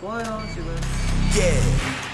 좋아요 지금 예.